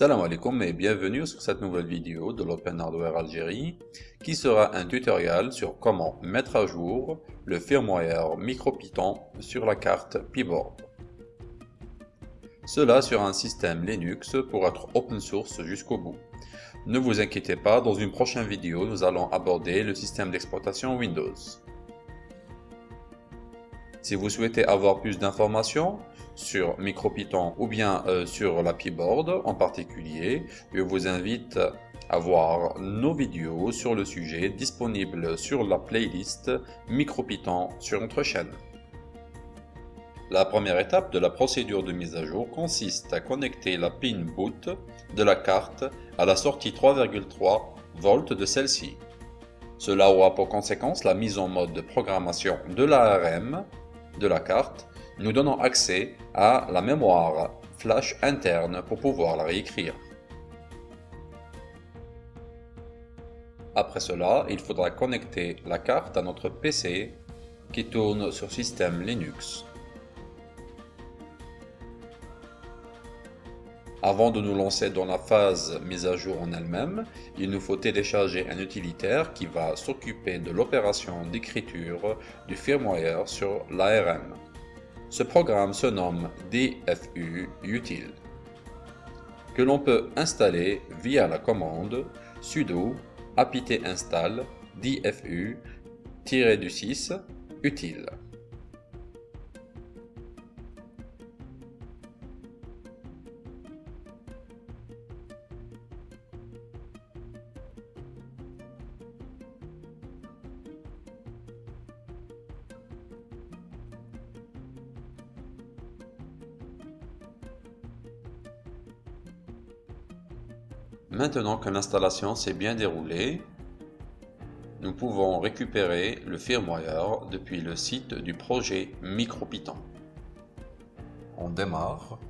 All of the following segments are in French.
Salam alaikum et bienvenue sur cette nouvelle vidéo de l'Open Hardware Algérie qui sera un tutoriel sur comment mettre à jour le firmware MicroPython sur la carte P-Board. Cela sur un système Linux pour être open source jusqu'au bout. Ne vous inquiétez pas, dans une prochaine vidéo nous allons aborder le système d'exploitation Windows. Si vous souhaitez avoir plus d'informations, sur MicroPython ou bien euh, sur la P-Board en particulier, je vous invite à voir nos vidéos sur le sujet disponibles sur la playlist MicroPython sur notre chaîne. La première étape de la procédure de mise à jour consiste à connecter la pin boot de la carte à la sortie 3,3 V de celle-ci. Cela aura pour conséquence la mise en mode de programmation de l'ARM de la carte nous donnons accès à la mémoire flash interne pour pouvoir la réécrire. Après cela, il faudra connecter la carte à notre PC qui tourne sur système Linux. Avant de nous lancer dans la phase mise à jour en elle-même, il nous faut télécharger un utilitaire qui va s'occuper de l'opération d'écriture du firmware sur l'ARM. Ce programme se nomme DFU Util, que l'on peut installer via la commande sudo apt install dfu-6 util. Maintenant que l'installation s'est bien déroulée, nous pouvons récupérer le firmware depuis le site du projet MicroPython. On démarre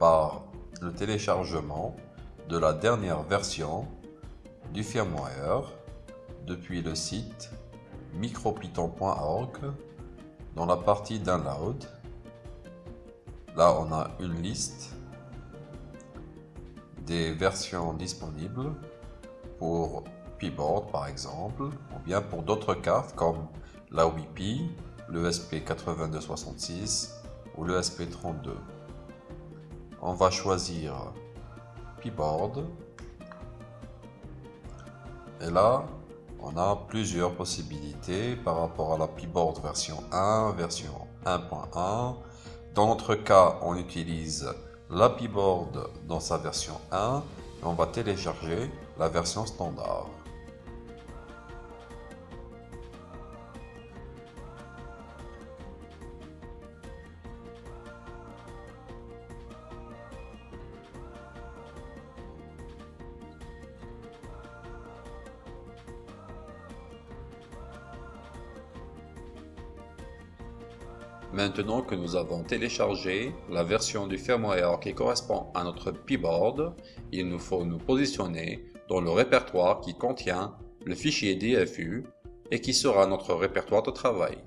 par le téléchargement de la dernière version du firmware depuis le site micropython.org dans la partie Download. Là, on a une liste des versions disponibles pour P-Board par exemple, ou bien pour d'autres cartes comme la WIPI, le SP8266 ou le SP32. On va choisir P-Board. Et là, on a plusieurs possibilités par rapport à la P-Board version 1, version 1.1. Dans notre cas, on utilise Board dans sa version 1 et on va télécharger la version standard. Maintenant que nous avons téléchargé la version du firmware qui correspond à notre P-Board, il nous faut nous positionner dans le répertoire qui contient le fichier DFU et qui sera notre répertoire de travail.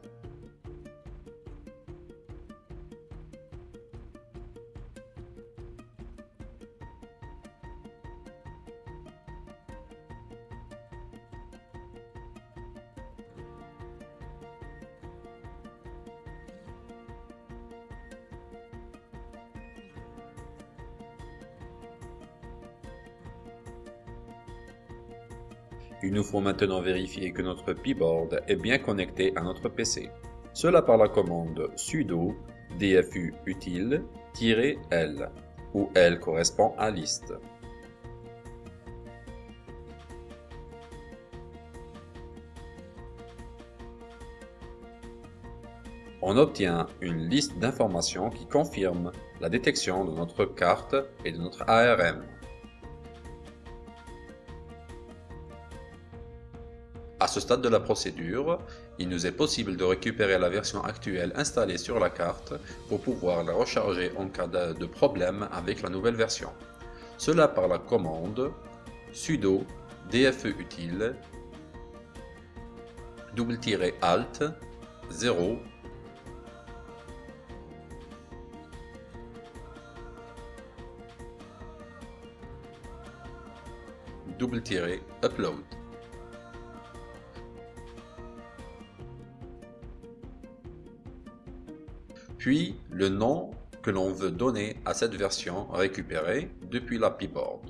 Il nous faut maintenant vérifier que notre P-Board est bien connecté à notre PC. Cela par la commande sudo dfu util-l, où L correspond à liste. On obtient une liste d'informations qui confirme la détection de notre carte et de notre ARM. À ce stade de la procédure, il nous est possible de récupérer la version actuelle installée sur la carte pour pouvoir la recharger en cas de problème avec la nouvelle version. Cela par la commande sudo dfutil double-alt 0 double-upload. Puis le nom que l'on veut donner à cette version récupérée depuis la Board.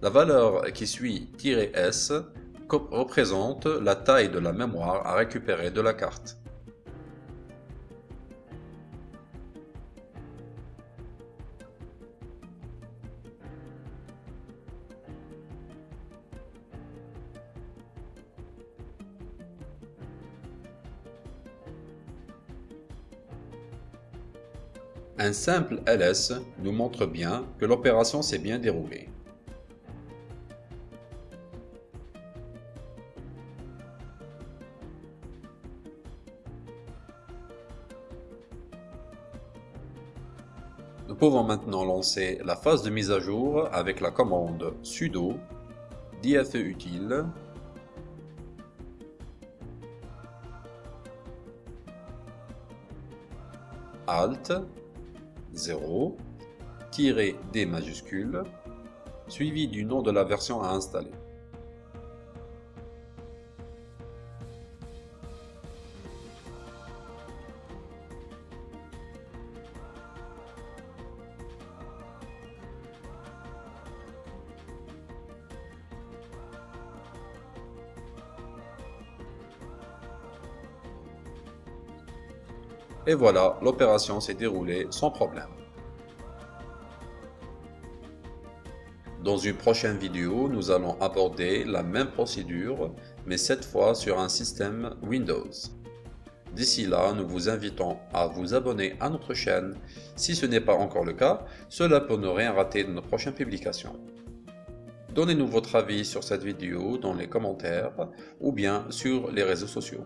La valeur qui suit "-s" représente la taille de la mémoire à récupérer de la carte. Un simple ls nous montre bien que l'opération s'est bien déroulée. Nous pouvons maintenant lancer la phase de mise à jour avec la commande sudo dfeutil alt 0 D majuscule suivi du nom de la version à installer. Et voilà, l'opération s'est déroulée sans problème. Dans une prochaine vidéo, nous allons aborder la même procédure, mais cette fois sur un système Windows. D'ici là, nous vous invitons à vous abonner à notre chaîne. Si ce n'est pas encore le cas, cela pour ne rien rater de nos prochaines publications. Donnez-nous votre avis sur cette vidéo dans les commentaires ou bien sur les réseaux sociaux.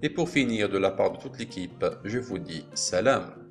Et pour finir, de la part de toute l'équipe, je vous dis salam